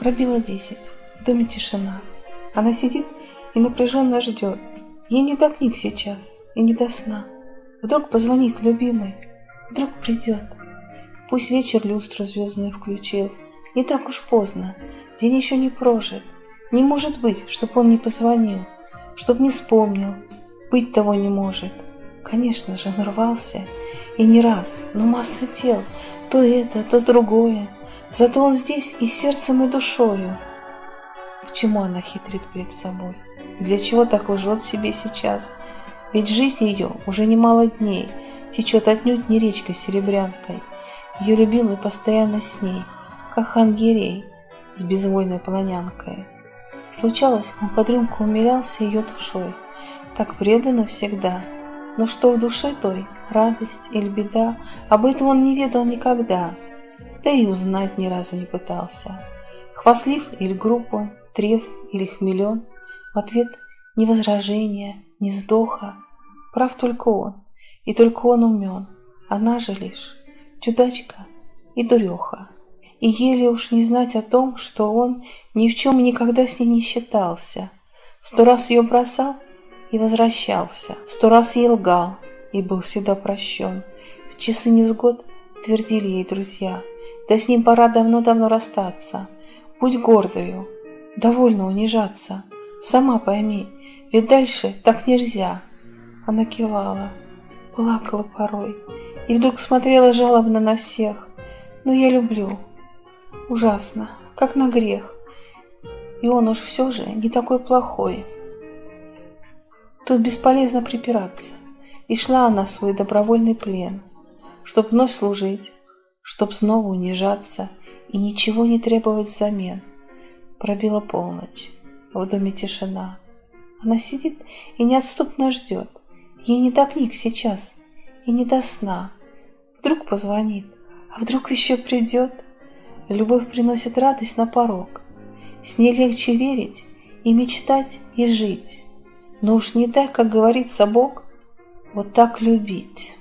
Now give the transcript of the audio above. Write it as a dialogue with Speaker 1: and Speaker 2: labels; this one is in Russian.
Speaker 1: Пробило десять. В доме тишина. Она сидит и напряженно ждет. Ей не до книг сейчас и не до сна. Вдруг позвонит любимый, вдруг придет. Пусть вечер люстру звездную включил. Не так уж поздно, день еще не прожит. Не может быть, чтоб он не позвонил, чтоб не вспомнил. Быть того не может. Конечно же, нарвался. И не раз, но масса тел. То это, то другое. Зато он здесь и сердцем, и душою. К чему она хитрит перед собой? И для чего так лжет себе сейчас? Ведь жизнь ее уже немало дней течет отнюдь не речкой серебрянкой. Ее любимый постоянно с ней, как хангерей с безвольной полонянкой. Случалось, он под рюмку умилялся ее душой, так преданно всегда. Но что в душе той, радость или беда, об этом он не ведал никогда да и узнать ни разу не пытался. Хвастлив или груб он, трезв или хмелен, в ответ ни возражения, ни вздоха, прав только он, и только он умен, она же лишь чудачка и дуреха. И еле уж не знать о том, что он ни в чем никогда с ней не считался. Сто раз ее бросал и возвращался, сто раз ей лгал и был всегда прощен. В часы невзгод твердили ей друзья, да с ним пора давно-давно расстаться. Будь гордою, довольно унижаться. Сама пойми, ведь дальше так нельзя. Она кивала, плакала порой и вдруг смотрела жалобно на всех. Но я люблю. Ужасно, как на грех. И он уж все же не такой плохой. Тут бесполезно припираться. И шла она в свой добровольный плен, чтоб вновь служить, чтоб снова унижаться и ничего не требовать взамен. Пробила полночь, в доме тишина. Она сидит и неотступно ждет. Ей не до книг сейчас и не до сна. Вдруг позвонит, а вдруг еще придет. Любовь приносит радость на порог. С ней легче верить и мечтать и жить. Но уж не дай, как говорится Бог, вот так любить.